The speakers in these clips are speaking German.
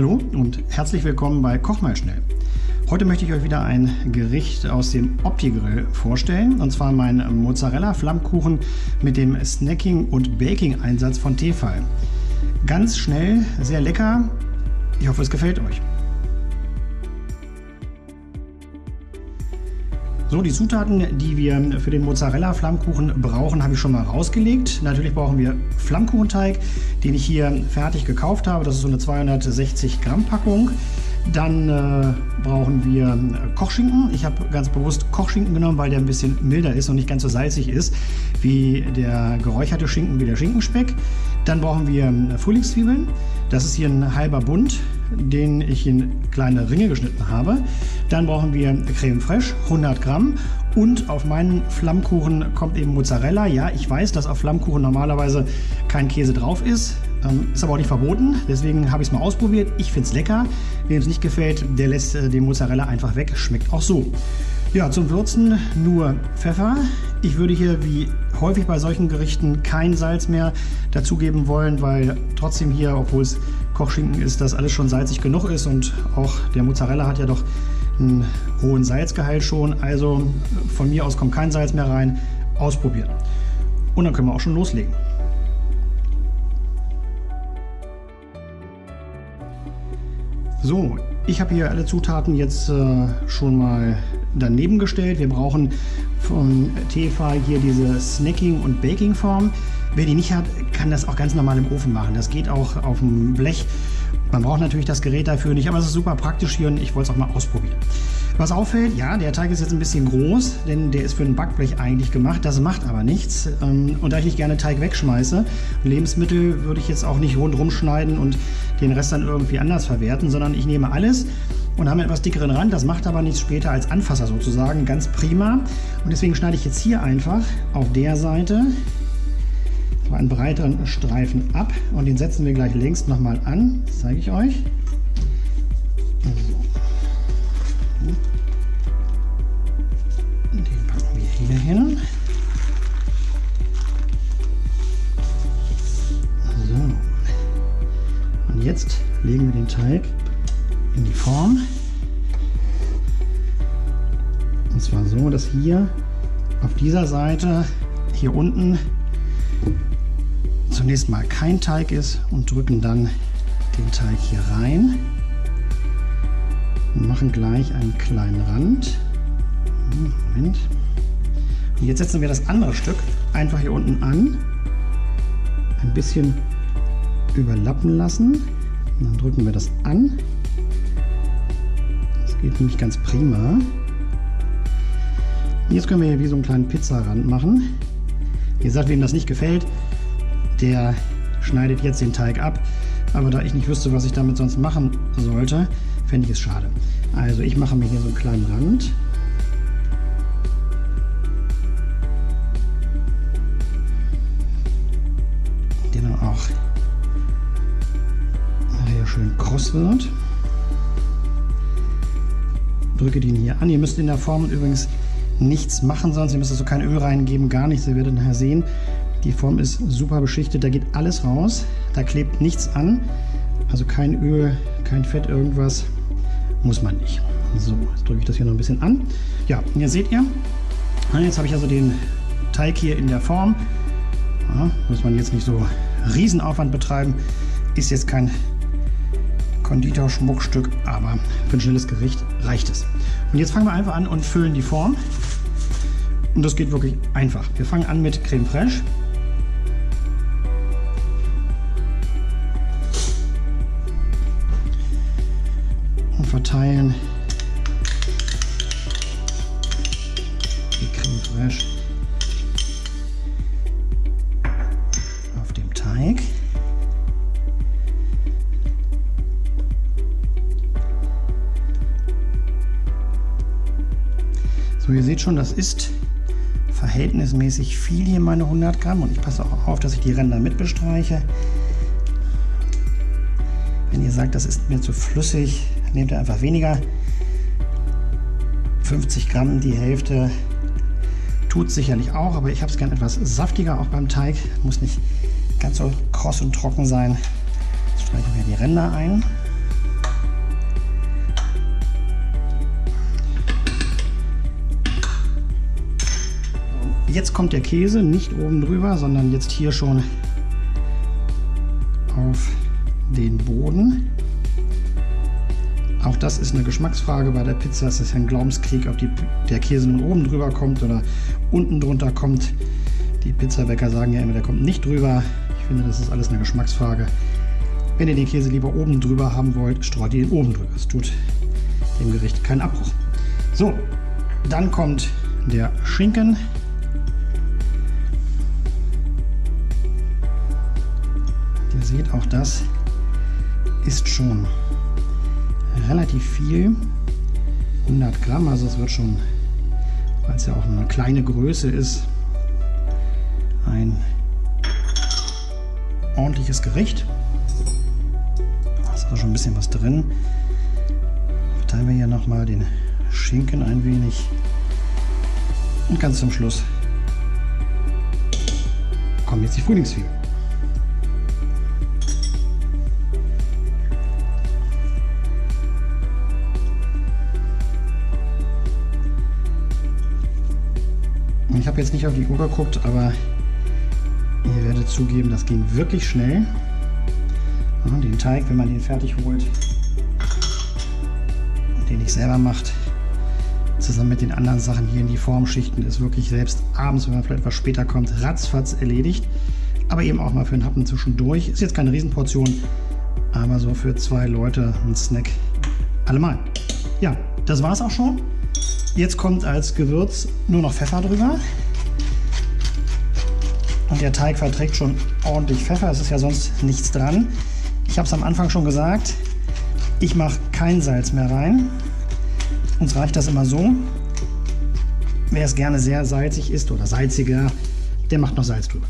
Hallo und herzlich willkommen bei Koch mal schnell. Heute möchte ich euch wieder ein Gericht aus dem Opti-Grill vorstellen, und zwar meinen Mozzarella-Flammkuchen mit dem Snacking- und Baking-Einsatz von Tefal. Ganz schnell, sehr lecker. Ich hoffe, es gefällt euch. So, die Zutaten, die wir für den Mozzarella-Flammkuchen brauchen, habe ich schon mal rausgelegt. Natürlich brauchen wir Flammkuchenteig, den ich hier fertig gekauft habe. Das ist so eine 260 Gramm Packung. Dann äh, brauchen wir äh, Kochschinken. Ich habe ganz bewusst Kochschinken genommen, weil der ein bisschen milder ist und nicht ganz so salzig ist wie der geräucherte Schinken, wie der Schinkenspeck. Dann brauchen wir äh, Frühlingszwiebeln. Das ist hier ein halber Bund den ich in kleine Ringe geschnitten habe. Dann brauchen wir Creme Fraiche, 100 Gramm. Und auf meinen Flammkuchen kommt eben Mozzarella. Ja, ich weiß, dass auf Flammkuchen normalerweise kein Käse drauf ist. Ähm, ist aber auch nicht verboten. Deswegen habe ich es mal ausprobiert. Ich finde es lecker. Wem es nicht gefällt, der lässt äh, den Mozzarella einfach weg. Schmeckt auch so. Ja, zum Würzen nur Pfeffer. Ich würde hier wie häufig bei solchen Gerichten kein Salz mehr dazugeben wollen, weil trotzdem hier, obwohl es Kochschinken ist, das alles schon salzig genug ist und auch der Mozzarella hat ja doch einen hohen Salzgehalt schon. Also von mir aus kommt kein Salz mehr rein. Ausprobieren. Und dann können wir auch schon loslegen. So, ich habe hier alle Zutaten jetzt äh, schon mal daneben gestellt. Wir brauchen von Tefa hier diese Snacking- und Baking-Form. Wer die nicht hat, kann das auch ganz normal im Ofen machen. Das geht auch auf dem Blech. Man braucht natürlich das Gerät dafür nicht, aber es ist super praktisch hier und ich wollte es auch mal ausprobieren. Was auffällt, ja, der Teig ist jetzt ein bisschen groß, denn der ist für ein Backblech eigentlich gemacht. Das macht aber nichts. Ähm, und da ich nicht gerne Teig wegschmeiße, Lebensmittel würde ich jetzt auch nicht rundherum schneiden und den Rest dann irgendwie anders verwerten, sondern ich nehme alles und habe einen etwas dickeren Rand. Das macht aber nichts später als Anfasser sozusagen. Ganz prima. Und deswegen schneide ich jetzt hier einfach auf der Seite so einen breiteren Streifen ab und den setzen wir gleich links nochmal an. Das zeige ich euch. Den hin. So. Und jetzt legen wir den Teig in die Form. Und zwar so, dass hier auf dieser Seite, hier unten, zunächst mal kein Teig ist und drücken dann den Teig hier rein und machen gleich einen kleinen Rand. Moment. Und jetzt setzen wir das andere Stück einfach hier unten an, ein bisschen überlappen lassen und dann drücken wir das an Geht nämlich ganz prima. Jetzt können wir hier wie so einen kleinen Pizzarand machen. Wie gesagt, wem das nicht gefällt, der schneidet jetzt den Teig ab. Aber da ich nicht wüsste, was ich damit sonst machen sollte, fände ich es schade. Also ich mache mir hier so einen kleinen Rand. Schön kross wird drücke den hier an. Ihr müsst in der Form übrigens nichts machen sonst. Ihr müsst also kein Öl reingeben, gar nichts. Ihr werdet nachher sehen, die Form ist super beschichtet. Da geht alles raus. Da klebt nichts an. Also kein Öl, kein Fett, irgendwas. Muss man nicht. So, jetzt drücke ich das hier noch ein bisschen an. Ja, und hier seht ihr, jetzt habe ich also den Teig hier in der Form. Ja, muss man jetzt nicht so Riesenaufwand betreiben. Ist jetzt kein Konditor-Schmuckstück, aber für ein schnelles Gericht reicht es. Und jetzt fangen wir einfach an und füllen die Form. Und das geht wirklich einfach. Wir fangen an mit Creme Fraiche. Und verteilen die Creme Fraiche seht schon, das ist verhältnismäßig viel hier, meine 100 Gramm. Und ich passe auch auf, dass ich die Ränder mit bestreiche. Wenn ihr sagt, das ist mir zu flüssig, nehmt ihr einfach weniger. 50 Gramm, die Hälfte tut sicherlich auch, aber ich habe es gern etwas saftiger auch beim Teig. Muss nicht ganz so kross und trocken sein. Jetzt streichen wir die Ränder ein. Jetzt kommt der Käse nicht oben drüber, sondern jetzt hier schon auf den Boden. Auch das ist eine Geschmacksfrage bei der Pizza. Es ist ein Glaubenskrieg, ob die, der Käse nun oben drüber kommt oder unten drunter kommt. Die Pizzabäcker sagen ja immer, der kommt nicht drüber. Ich finde, das ist alles eine Geschmacksfrage. Wenn ihr den Käse lieber oben drüber haben wollt, streut ihr ihn oben drüber. Es tut dem Gericht keinen Abbruch. So, dann kommt der Schinken. Ihr seht, auch das ist schon relativ viel. 100 Gramm, also es wird schon, weil es ja auch eine kleine Größe ist, ein ordentliches Gericht. Da ist also schon ein bisschen was drin. Verteilen wir hier nochmal den Schinken ein wenig. Und ganz zum Schluss kommen jetzt die Frühlingszwiebeln. Jetzt nicht auf die Uhr geguckt, aber ihr werdet zugeben, das ging wirklich schnell. Den Teig, wenn man den fertig holt, den ich selber macht, zusammen mit den anderen Sachen hier in die Formschichten, ist wirklich selbst abends, wenn man vielleicht etwas später kommt, ratzfatz erledigt. Aber eben auch mal für einen Happen zwischendurch. Ist jetzt keine Riesenportion, aber so für zwei Leute ein Snack allemal. Ja, das war es auch schon. Jetzt kommt als Gewürz nur noch Pfeffer drüber. Und der Teig verträgt schon ordentlich Pfeffer. Es ist ja sonst nichts dran. Ich habe es am Anfang schon gesagt. Ich mache kein Salz mehr rein. Uns reicht das immer so. Wer es gerne sehr salzig isst oder salziger, der macht noch Salz drüber.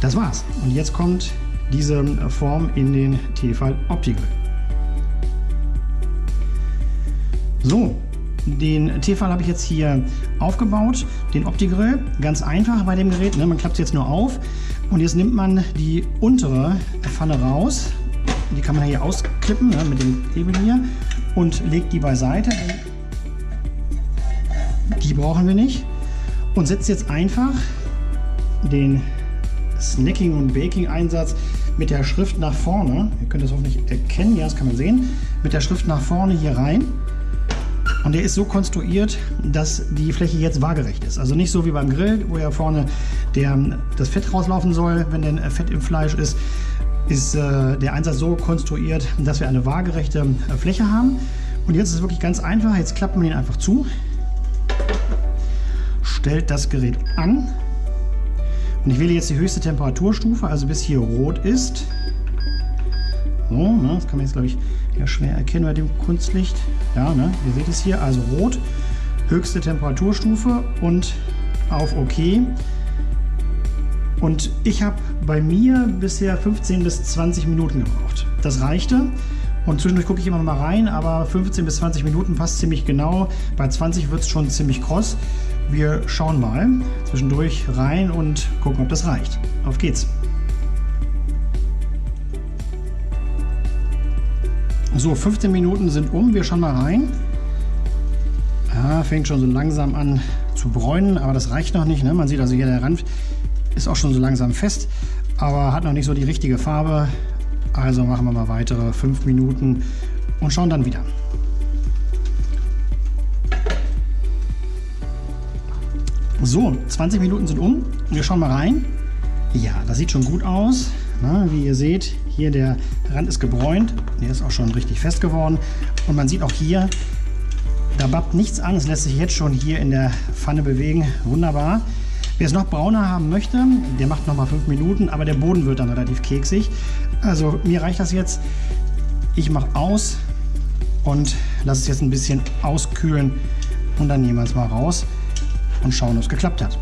Das war's. Und jetzt kommt diese Form in den Tefal Opti-Grill. So, den Tefal habe ich jetzt hier aufgebaut, den Opti-Grill. Ganz einfach bei dem Gerät, ne? man klappt es jetzt nur auf. Und jetzt nimmt man die untere Pfanne raus. Die kann man hier ausklippen ne? mit dem Hebel hier und legt die beiseite. Die brauchen wir nicht. Und setzt jetzt einfach den Snacking- und Baking-Einsatz mit der Schrift nach vorne. Ihr könnt das hoffentlich erkennen, ja, das kann man sehen. Mit der Schrift nach vorne hier rein. Und der ist so konstruiert, dass die Fläche jetzt waagerecht ist. Also nicht so wie beim Grill, wo ja vorne der, das Fett rauslaufen soll, wenn denn Fett im Fleisch ist, ist äh, der Einsatz so konstruiert, dass wir eine waagerechte äh, Fläche haben. Und jetzt ist es wirklich ganz einfach. Jetzt klappt man ihn einfach zu, stellt das Gerät an und ich wähle jetzt die höchste Temperaturstufe, also bis hier rot ist. So, ne, das kann man jetzt, glaube ich, ja schwer erkennen bei dem Kunstlicht. Ja, ne, ihr seht es hier, also rot, höchste Temperaturstufe und auf OK. Und ich habe bei mir bisher 15 bis 20 Minuten gebraucht. Das reichte. Und zwischendurch gucke ich immer mal rein, aber 15 bis 20 Minuten passt ziemlich genau. Bei 20 wird es schon ziemlich kross. Wir schauen mal zwischendurch rein und gucken, ob das reicht. Auf geht's! So, 15 Minuten sind um. Wir schauen mal rein. Ja, fängt schon so langsam an zu bräunen, aber das reicht noch nicht. Ne? Man sieht also hier, der Rand ist auch schon so langsam fest, aber hat noch nicht so die richtige Farbe. Also machen wir mal weitere 5 Minuten und schauen dann wieder. So, 20 Minuten sind um. Wir schauen mal rein. Ja, das sieht schon gut aus. Na, wie ihr seht, hier der Rand ist gebräunt. Der ist auch schon richtig fest geworden. Und man sieht auch hier, da babbt nichts an. Es lässt sich jetzt schon hier in der Pfanne bewegen. Wunderbar. Wer es noch brauner haben möchte, der macht noch mal fünf Minuten, aber der Boden wird dann relativ keksig. Also mir reicht das jetzt. Ich mache aus und lasse es jetzt ein bisschen auskühlen und dann nehmen wir es mal raus und schauen, ob es geklappt hat.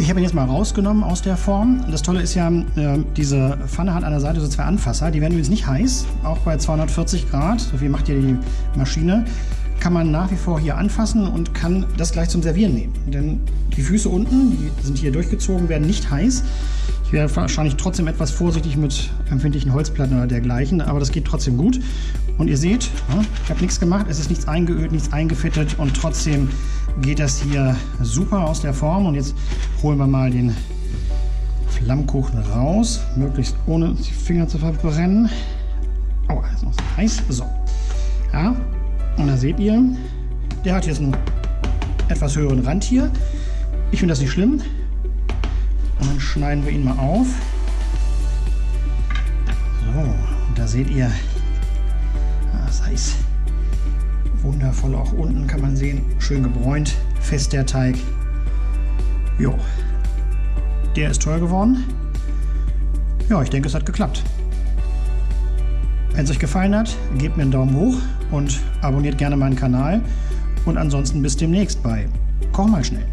Ich habe ihn jetzt mal rausgenommen aus der Form. Das Tolle ist ja, äh, diese Pfanne hat an der Seite so zwei Anfasser. Die werden übrigens nicht heiß, auch bei 240 Grad. So viel macht ja die Maschine. Kann man nach wie vor hier anfassen und kann das gleich zum Servieren nehmen. Denn die Füße unten, die sind hier durchgezogen, werden nicht heiß. Ich wäre wahrscheinlich trotzdem etwas vorsichtig mit empfindlichen Holzplatten oder dergleichen, aber das geht trotzdem gut. Und ihr seht, ich habe nichts gemacht, es ist nichts eingeölt, nichts eingefettet und trotzdem geht das hier super aus der Form. Und jetzt holen wir mal den Flammkuchen raus, möglichst ohne die Finger zu verbrennen. Oh, ist noch so heiß. So. Ja, und da seht ihr, der hat jetzt einen etwas höheren Rand hier. Ich finde das nicht schlimm. Und dann schneiden wir ihn mal auf. So, und da seht ihr, das heißt wundervoll auch unten kann man sehen, schön gebräunt, fest der Teig. Jo, der ist toll geworden. Ja, ich denke, es hat geklappt. Wenn es euch gefallen hat, gebt mir einen Daumen hoch und abonniert gerne meinen Kanal. Und ansonsten bis demnächst bei Koch mal schnell.